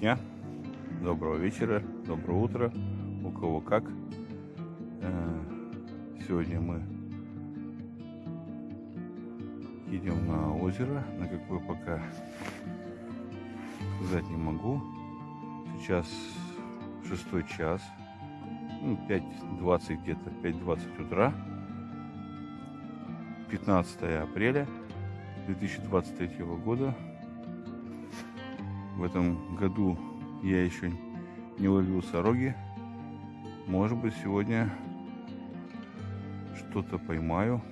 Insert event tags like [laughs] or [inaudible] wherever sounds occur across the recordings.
Дня, доброго вечера, доброго утра, у кого как. Э, сегодня мы едем на озеро, на какое пока сказать не могу. Сейчас шестой час, ну, 5.20 где-то, 5.20 утра, 15 апреля 2023 года. В этом году я еще не ловил сороги. Может быть, сегодня что-то поймаю.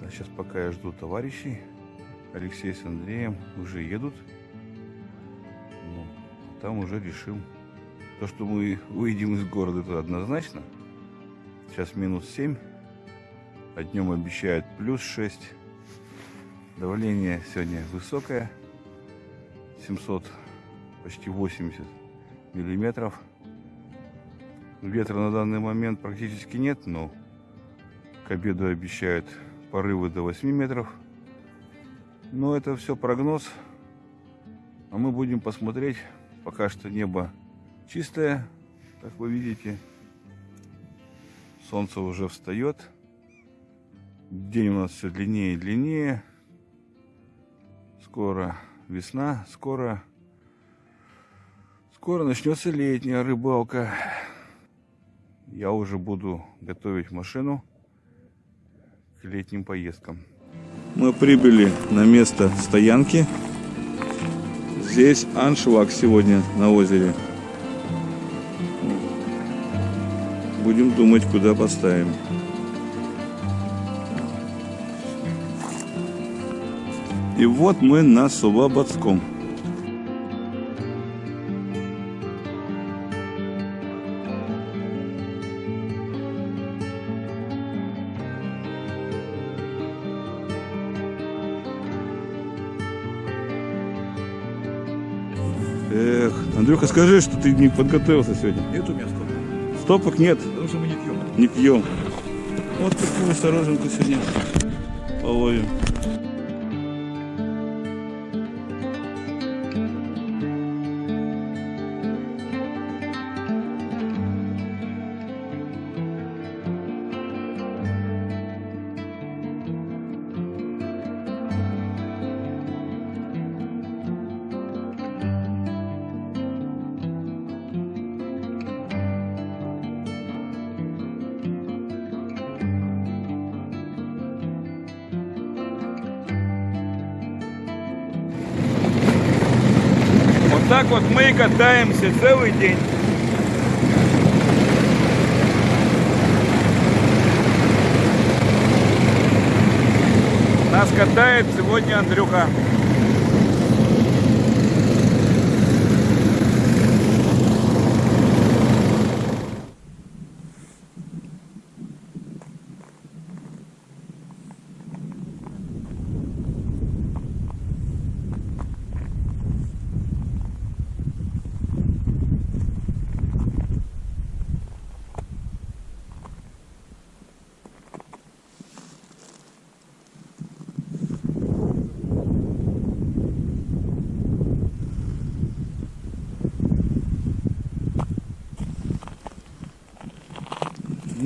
А сейчас пока я жду товарищей. Алексей с Андреем уже едут. Ну, там уже решим. То, что мы выйдем из города, это однозначно. Сейчас минус 7. А днем обещают плюс 6. Давление сегодня высокое. 700, почти 80 миллиметров. Ветра на данный момент практически нет, но к обеду обещают порывы до 8 метров. Но это все прогноз. А мы будем посмотреть. Пока что небо чистое, как вы видите. Солнце уже встает. День у нас все длиннее и длиннее. Скоро весна, скоро, скоро начнется летняя рыбалка. Я уже буду готовить машину к летним поездкам. Мы прибыли на место стоянки. Здесь аншлаг сегодня на озере. Будем думать, куда поставим. И вот мы на Сулабадском. Эх, Андрюха, скажи, что ты не подготовился сегодня. Нет у меня стопа. Стопок нет, Потому что мы не пьем. не пьем. Вот такую осторожненько сегодня половим. Катаемся целый день. Нас катает сегодня Андрюха.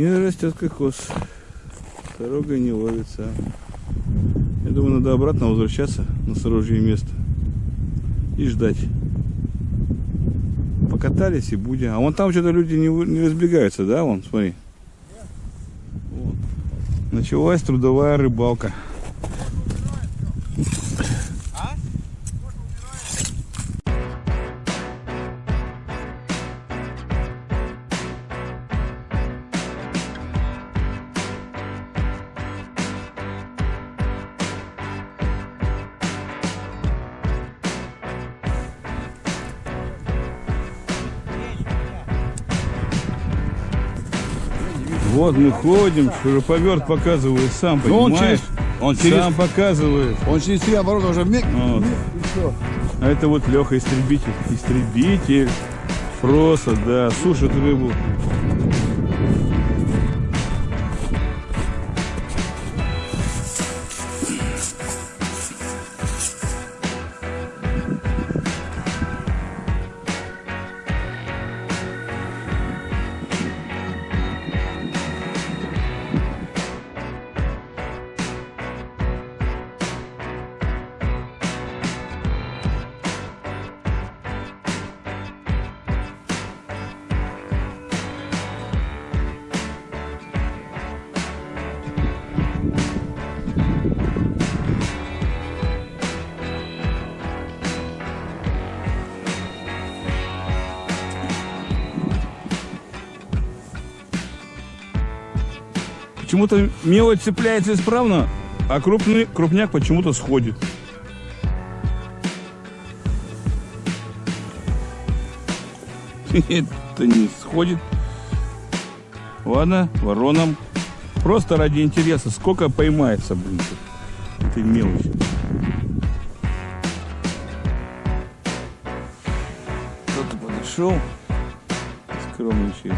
Не растет кокос. Дорога не ловится. Я думаю, надо обратно возвращаться на сорожье место. И ждать. Покатались и будем. А вон там что-то люди не, не разбегаются, да? Вон, смотри. Началась трудовая рыбалка. Мы ходим, шуруповерт показывает сам, Ну, он понимаешь? через- он через- Сам показывает. Он через три оборота уже миг. Вот. миг, и все. А это вот Леха истребитель. Истребитель. Просто, да, сушит рыбу. Почему-то мелочь цепляется исправно, а крупный крупняк почему-то сходит. [laughs] Это не сходит. Ладно, вороном. Просто ради интереса. Сколько поймается, блин, этой мелочи. Кто-то подошел. Скромничает.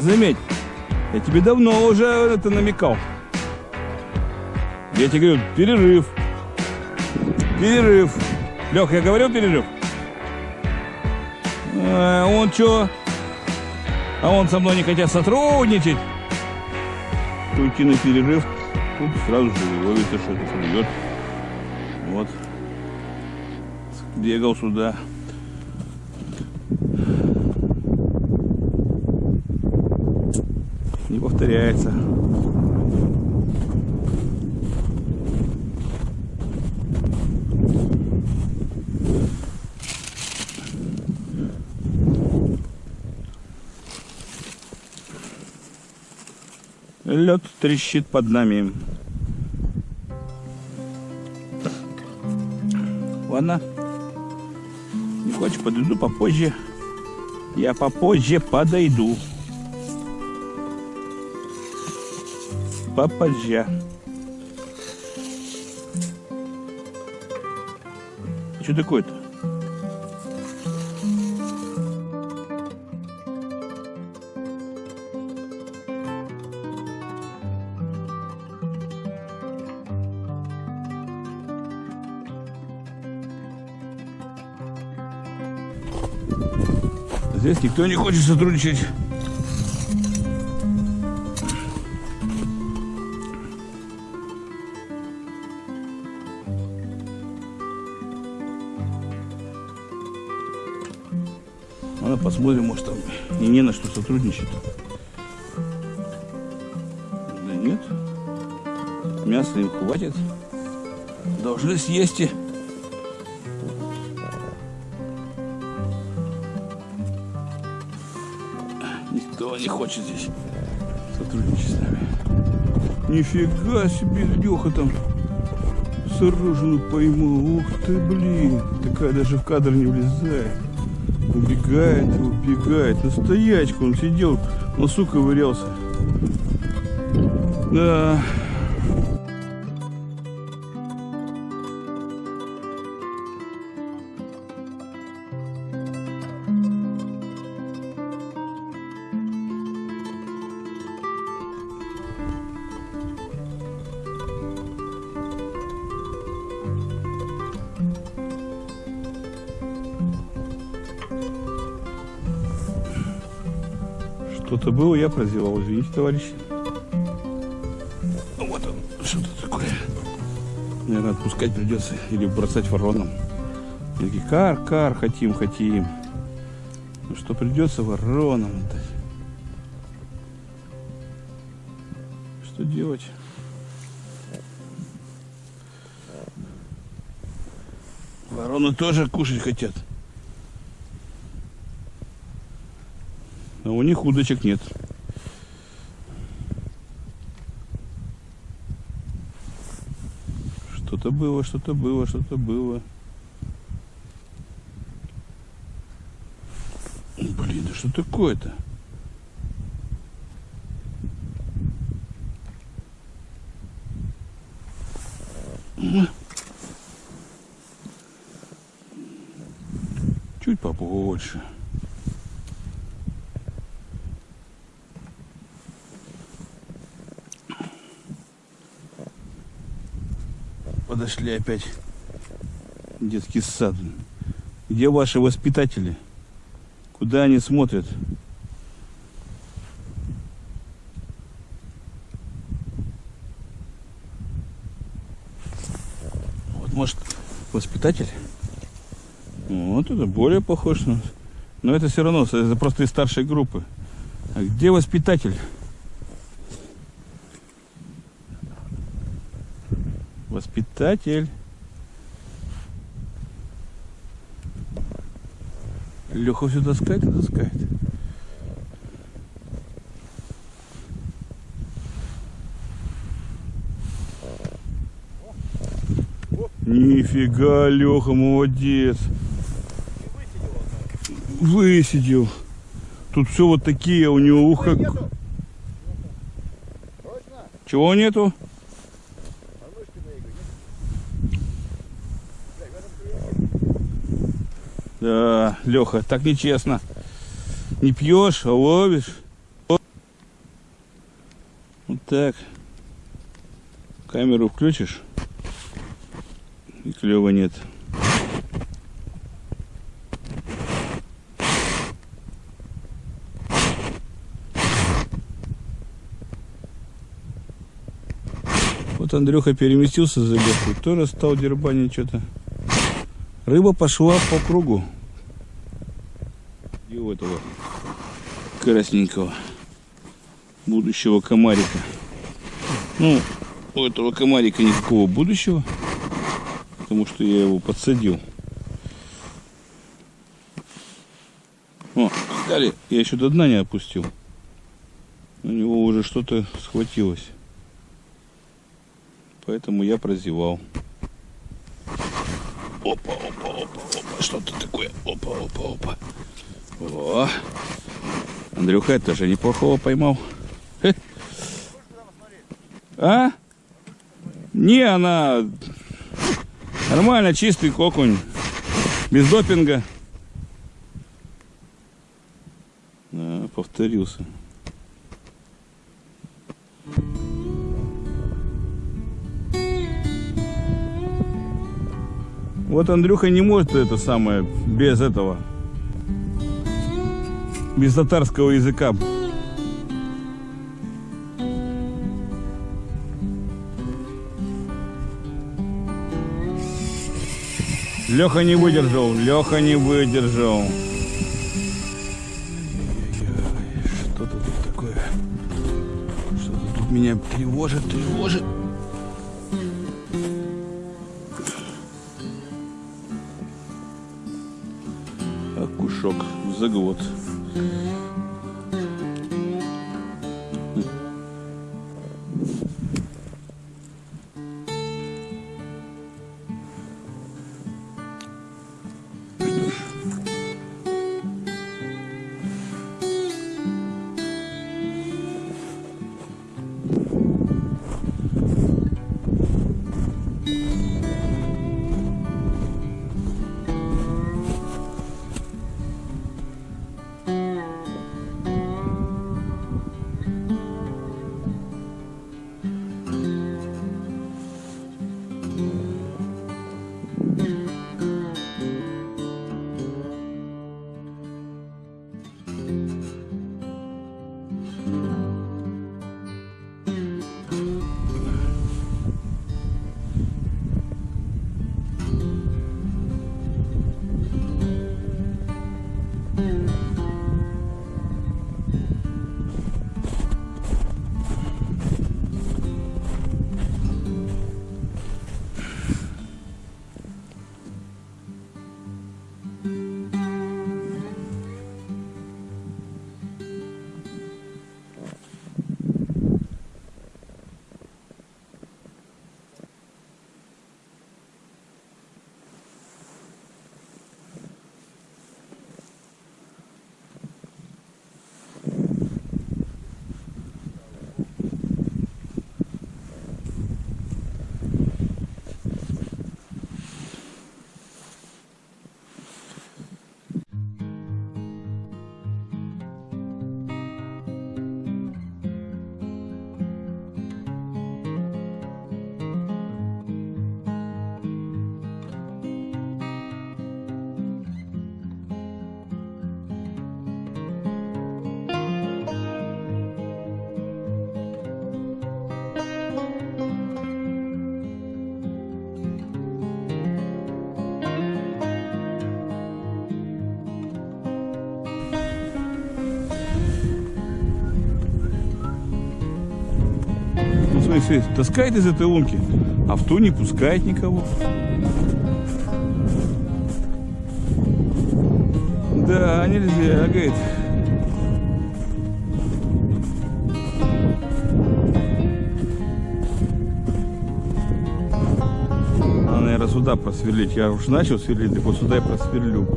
Заметь, я тебе давно уже это намекал. Я тебе говорю, перерыв. Перерыв. Лех, я говорил перерыв? А он что? А он со мной не хотят сотрудничать. Уйти на перерыв. Тут сразу же ловится что-то клюет. Вот. Бегал сюда. Не повторяется. Лед трещит под нами. Ладно. Не хочешь, подойду попозже. Я попозже подойду. Попозже. Что такое-то? Здесь никто не хочет сотрудничать. Посмотрим, может там и не на что сотрудничать. Да нет. Мяса им хватит. Должны съесть и... Никто не хочет здесь сотрудничать с нами. Нифига себе, Леха там сорожину поймал. Ух ты, блин. Такая даже в кадр не влезает. Убегает, убегает. На стоячку он сидел, носу ковырялся. Да. Что-то было, я прозевал. Извините, товарищи. Вот он, что-то такое. Наверное, отпускать придется или бросать вороном. И такие, кар, кар, хотим, хотим. Ну что придется вороном отдать. Что делать? Вороны тоже кушать хотят. У них удочек нет. Что-то было, что-то было, что-то было. Блин, да что такое-то? Чуть побольше. Подошли опять детский сад. Где ваши воспитатели? Куда они смотрят? Вот, может, воспитатель? Вот это более похож на... Но это все равно, это просто из старшей группы. А где воспитатель? Метатель. Леха все таскает и таскает. Нифига, Леха, молодец. Высидел. Тут все вот такие у него ухо. Чего нету? Да, Леха, так нечестно. Не пьешь, а ловишь. Вот так. Камеру включишь. И клева нет. Вот Андрюха переместился за легкой, тоже стал дербанить что-то. Рыба пошла по кругу. Этого красненького будущего комарика. Ну, у этого комарика никакого будущего, потому что я его подсадил. О, кстати, я еще до дна не опустил. У него уже что-то схватилось. Поэтому я прозевал. Опа, опа, опа, опа. Что-то такое. Опа, опа, опа. О. Андрюха, это же неплохого поймал. А? Не, она нормально, чистый окунь. Без допинга. Да, повторился. Вот Андрюха не может это самое без этого. Без татарского языка. Леха не выдержал, Леха не выдержал. Что-то тут такое. Что-то тут меня тревожит, тревожит. Окушок, заглот. Смотри, таскает из этой лунки. А в ту не пускает никого. Да, нельзя, говорит. Наверное, сюда просверлить. Я уж начал сверлить, так вот сюда и просверлю.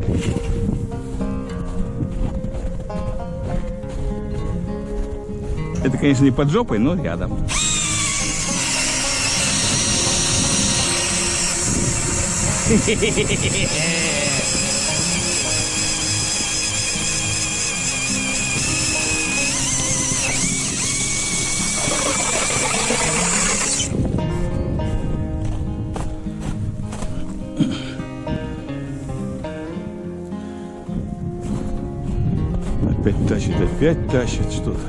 Это, конечно, не под жопой, но рядом. Опять тащит, опять тащит что-то.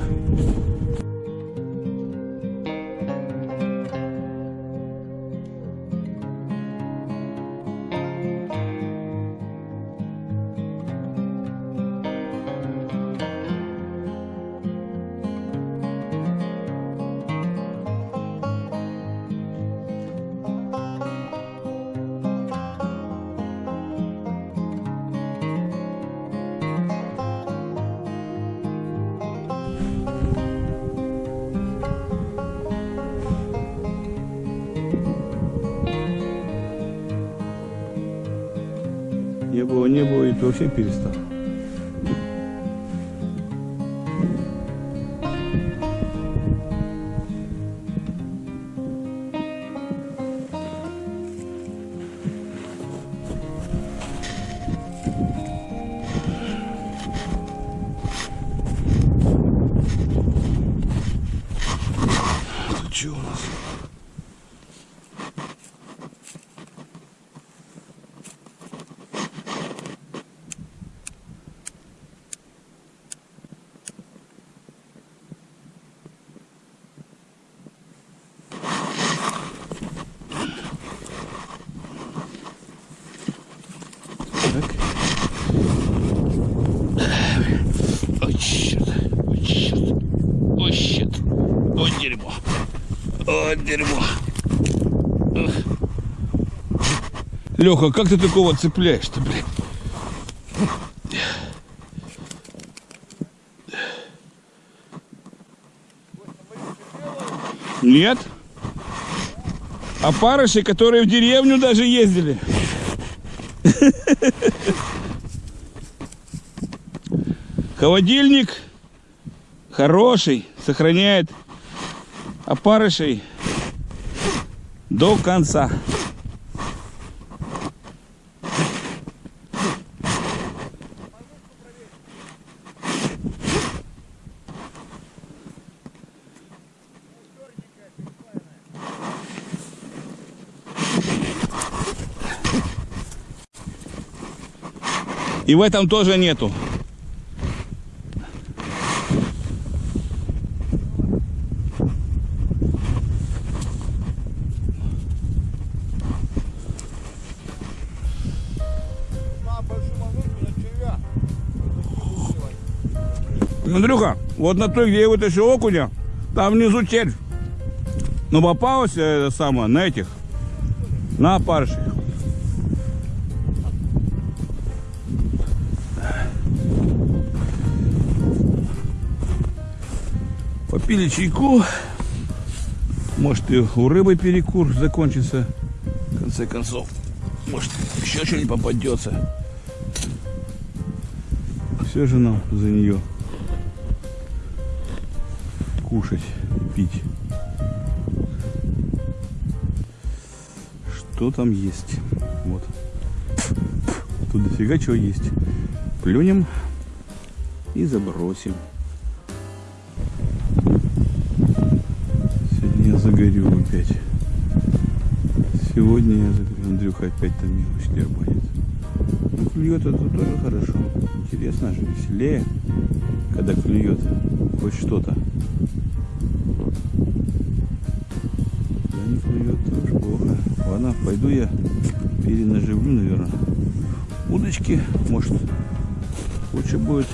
Леха, как ты такого цепляешь-то, блядь? Нет. Опарыши, которые в деревню даже ездили. Холодильник хороший, сохраняет опарышей до конца. И в этом тоже нету. Андрюха, вот на той, где я вытащил окуня, там внизу червь. Но попалось это самое, на этих, на опарышах. Попили чайку. Может и у рыбы перекур закончится. В конце концов. Может еще что-нибудь попадется. Все же нам за нее кушать, пить. Что там есть? Вот. Тут дофига чего есть. Плюнем и забросим. Загорю опять. Сегодня я загорю. Андрюха опять там мелочь дербанит. Ну, клюет это тоже хорошо. Интересно же, веселее, когда клюет хоть что-то. Да не клюет, тоже плохо. Ладно, пойду я перенаживлю, наверное. Удочки, может, лучше будет.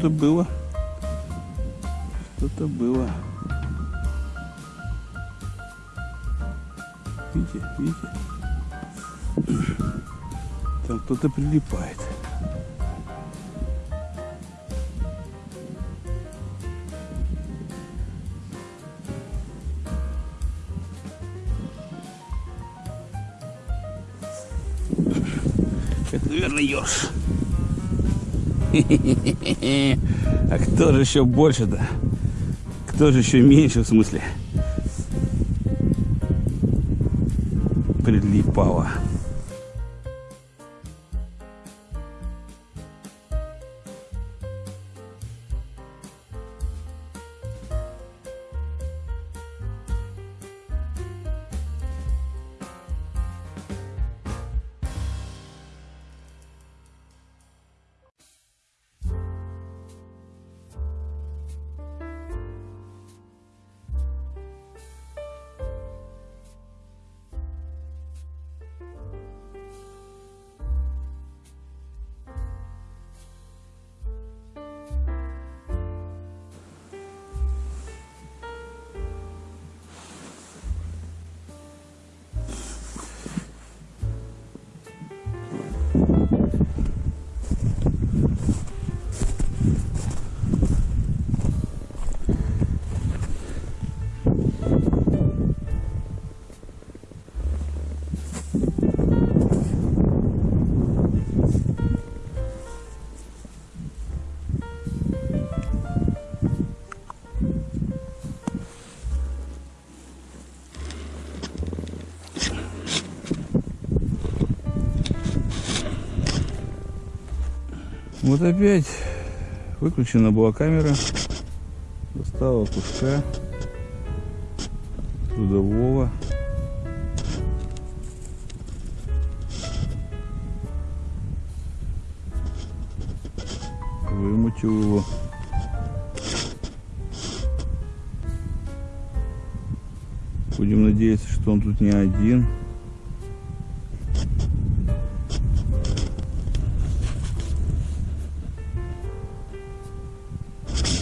Что-то было. Что-то было. Видите, видите? Там кто-то прилипает. Это, наверное, еж. А кто же еще больше-то? Кто же еще меньше в смысле? Прилипало. Вот опять выключена была камера. Достала куска трудового. Вымутил его. Будем надеяться, что он тут не один.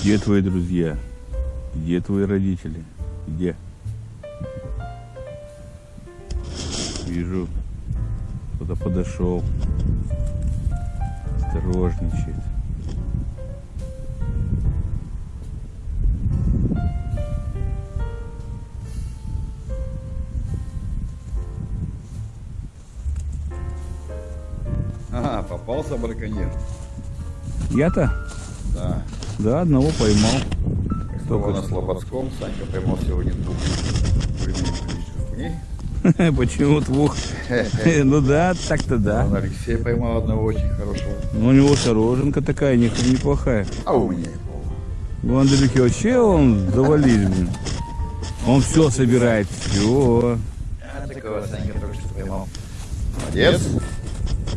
Где твои друзья? Где твои родители? Где? Вижу, кто-то подошел. Осторожничает. Ага, попался браконьер. Я-то? Да. Да, одного поймал. Снова на Слободском. Санька поймал сегодня двух. [laughs] Почему двух? [laughs] Ну да, так-то да. Он Алексей поймал одного очень хорошего. Ну, у него сороженка такая не- неплохая. А у меня. У Андрюхи вообще он завалил, блин. Он все собирает, все. А такого Санька только что поймал. Молодец.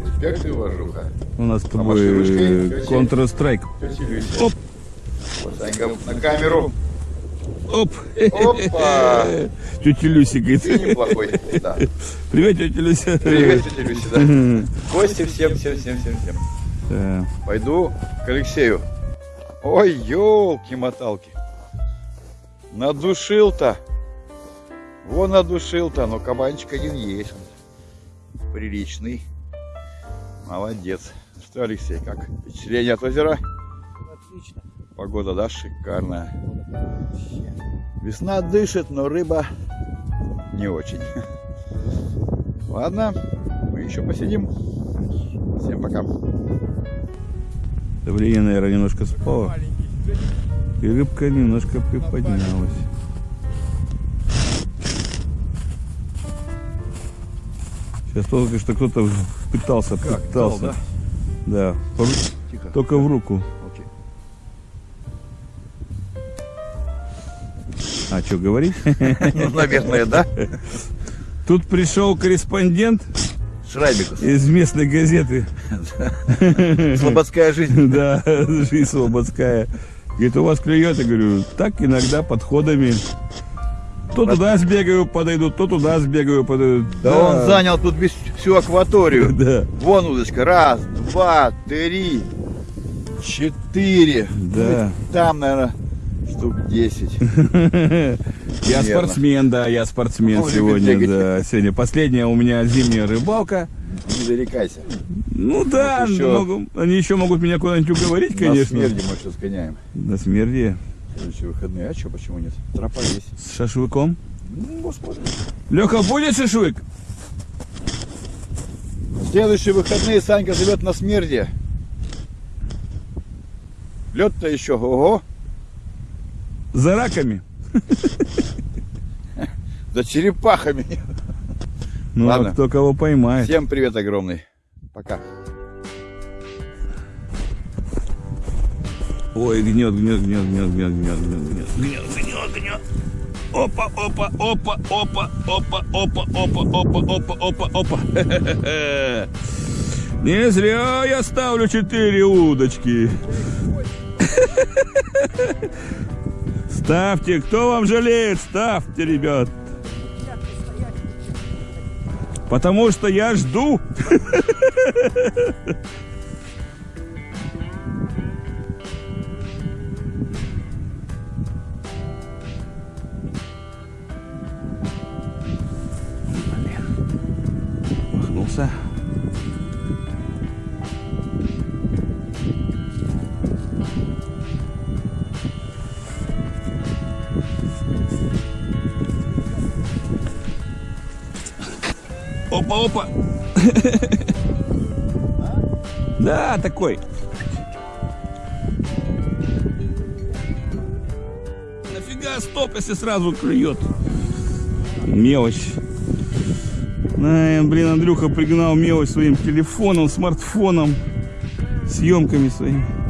Респект и уважуха. У нас с тобой э. Counter-Strike. Оп. Санька на камеру. Оп. Опа. [laughs] Тетя Люся Ты говорит. неплохой. Да. Привет, тетя Люся. Привет, тетя Люся, да. Кости всем, всем, всем, всем, всем. Да. Пойду к Алексею. Ой, елки-моталки. Надушил-то. Вон надушил-то, но кабанчик один есть. Приличный. Молодец. Что, Алексей, как впечатление от озера? Отлично. Погода, да, шикарная. Весна дышит, но рыба не очень. Ладно, мы еще посидим. Всем пока. Давление, наверное, немножко спало. И рыбка немножко приподнялась. Сейчас только что кто-то пытался, пытался. Да. по ру- Тихо. Только в руку. А что говорить? [laughs] Ну, наверное, да. Тут пришел корреспондент Шрайбикус. из местной газеты. [laughs] Слободская жизнь. [laughs] Да, жизнь слободская. Говорит, у вас клюет? Я говорю, так иногда подходами. То туда сбегаю, подойду, то туда сбегаю, подойду. Да он занял тут весь, всю акваторию. Да. Вон удочка. Раз, два, три. Четыре. Да. Там, наверное, штук 10. [laughs] Я спортсмен, да, я спортсмен сегодня, да. Сегодня последняя у меня зимняя рыбалка. Не зарекайся. Ну да, они еще могут меня куда-нибудь уговорить, На конечно. смерди мы сейчас сгоняем. На смерди. Следующие выходные. А что, почему нет? Тропа есть. С шашлыком. Ну, господи. Леха, будет шашлык? Следующие выходные Санька живет на смерди. Лед-то еще, ого, За раками. за черепахами. Ну, Ладно. а кто кого поймает. Всем привет огромный. Пока. Ой, гнет, гнет, гнет, гнет, гнет, гнет, гнет, гнет, гнет, гнет. Опа, опа, опа, опа, опа, опа, опа, опа, опа, опа, опа. Не зря я ставлю четыре удочки. Ставьте, кто вам жалеет, ставьте, ребят. Потому что я жду. [laughs] Опа. [laughs] Да, такой. Нафига стоп, если сразу клюет? Мелочь. Ай, блин, Андрюха пригнал мелочь своим телефоном, смартфоном, съемками своими.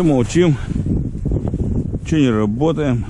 Че молчим? Че не работаем?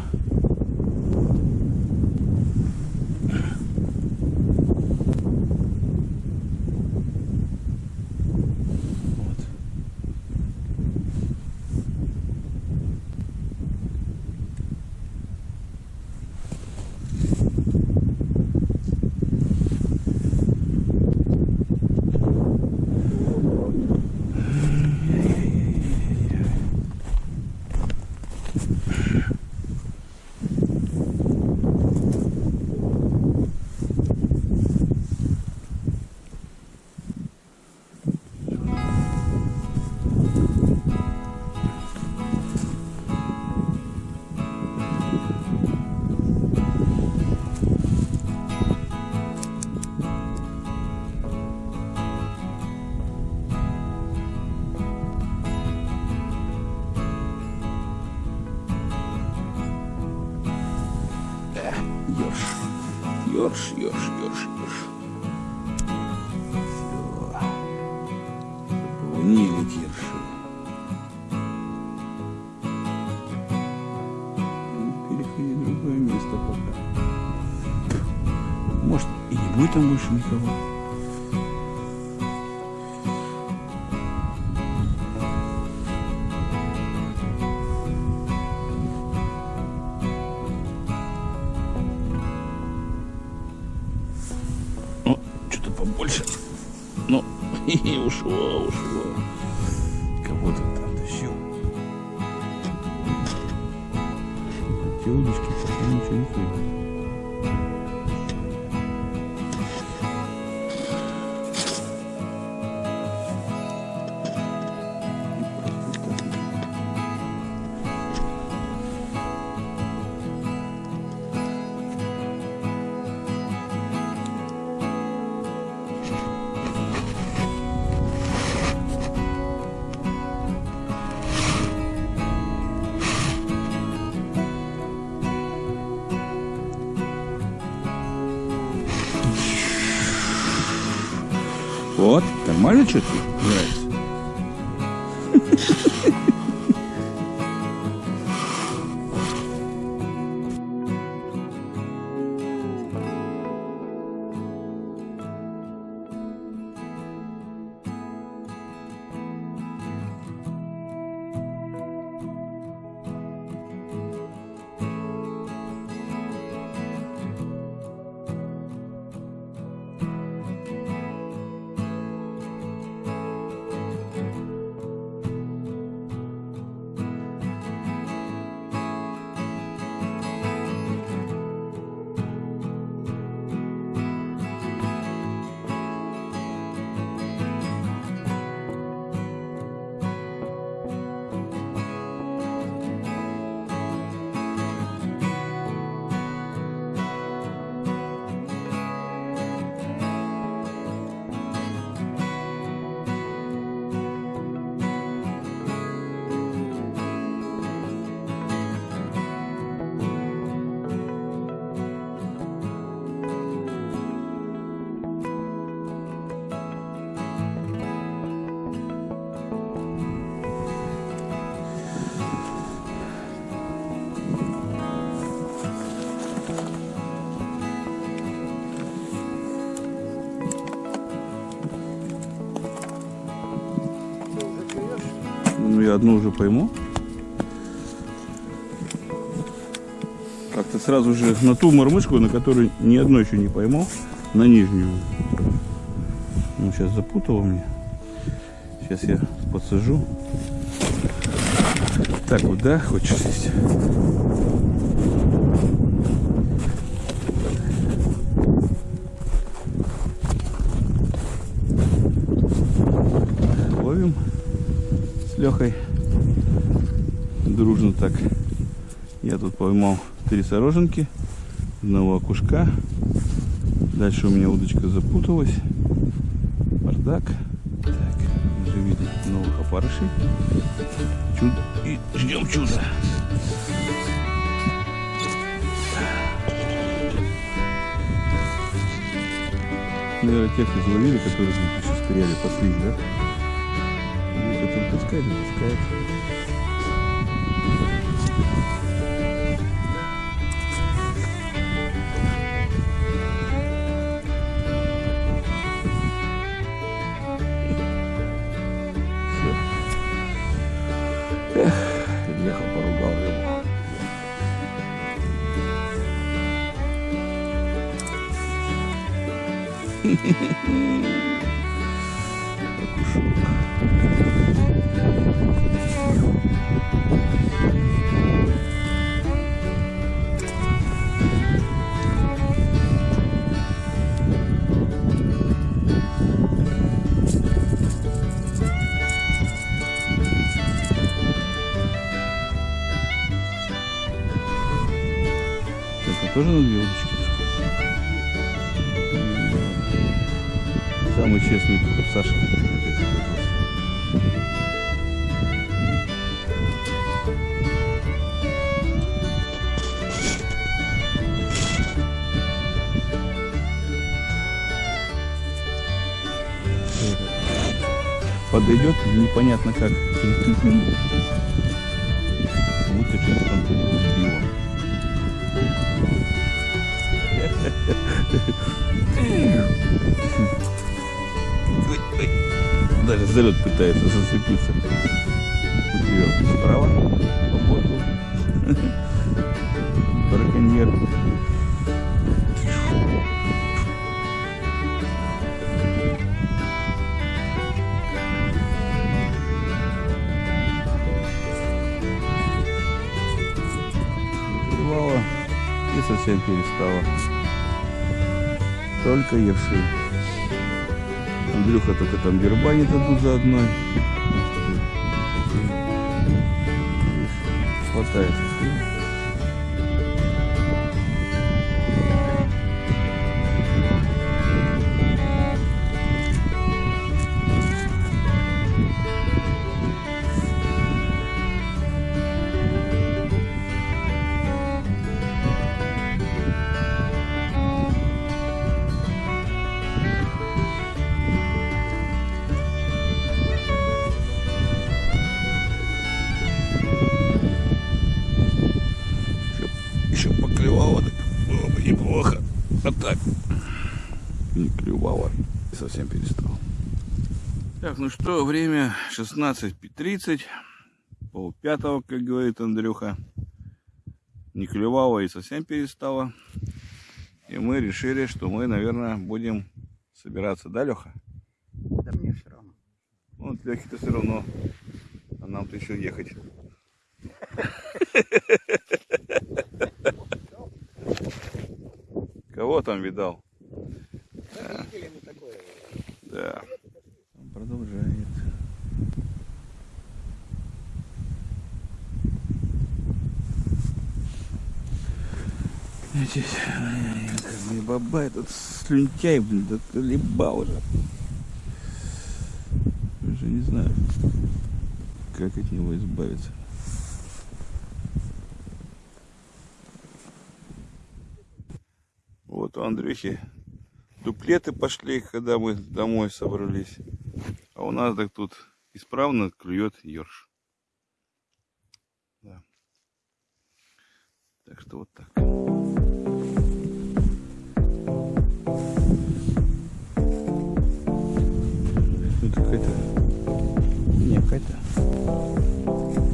Ёрш, ёрш, ёрш, ёрш. Всё. Поплынили кирши. Переходи в другое место пока. Может, и не будет там больше никого. Вот, нормально что-то одну уже пойму. Как-то сразу же на ту мормышку, на которую ни одной еще не поймал, на нижнюю. Ну, сейчас запутала мне. Сейчас я подсажу. Так вот, да, хочешь сесть? 4 сороженки, одного окушка. Дальше у меня удочка запуталась. Бардак. Так, живили новых опарышей. Чудо. И ждем чуда. Наверное, тех изловили, которые сейчас стреляли, пошли, да? Ну, который таскает, таскает. Подойдет непонятно как. Будто что-то там сбило. Даже залет пытается зацепиться. Вверх, справа, по борту. Браконьер. Совсем перестало. Только ерши. Андрюха только там дербанит одну за одной. Хватает. Ну что, время 16.30. Пол пятого, как говорит Андрюха. Не клевало и совсем перестало. И мы решили, что мы, наверное, будем собираться, да, Леха? Да мне все равно. Ну, Лехе-то все равно. А нам-то еще ехать. Кого там видал? Да. Он продолжает. Эти, ай, баба, этот слюнтяй, блин, да либал уже. Уже не знаю, как от него избавиться. Вот у Андрюхи дуплеты пошли, когда мы домой собрались. А у нас так тут исправно клюет ерш. Да. Так что вот так. Это какая-то... Не, какая-то...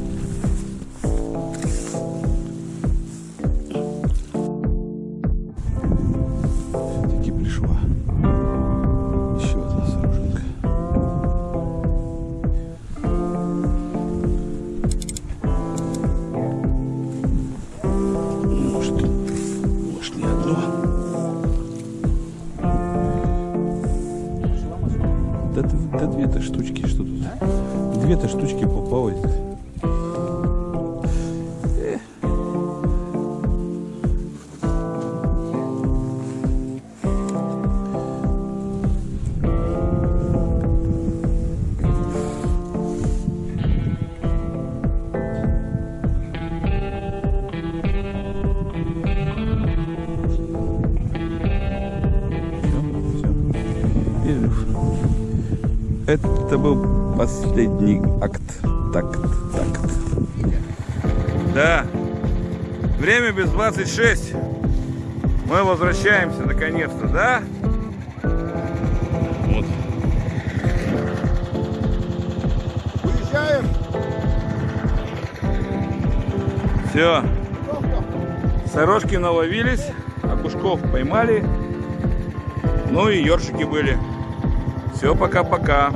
Да, две-то штучки, что тут? Две-то штучки попалось. Это был последний акт. Такт, такт. Да. Время без 26. Мы возвращаемся наконец-то, да? Вот. Уезжаем! Все. Сорожки наловились, окушков поймали. Ну и ёршики были. Все, пока-пока.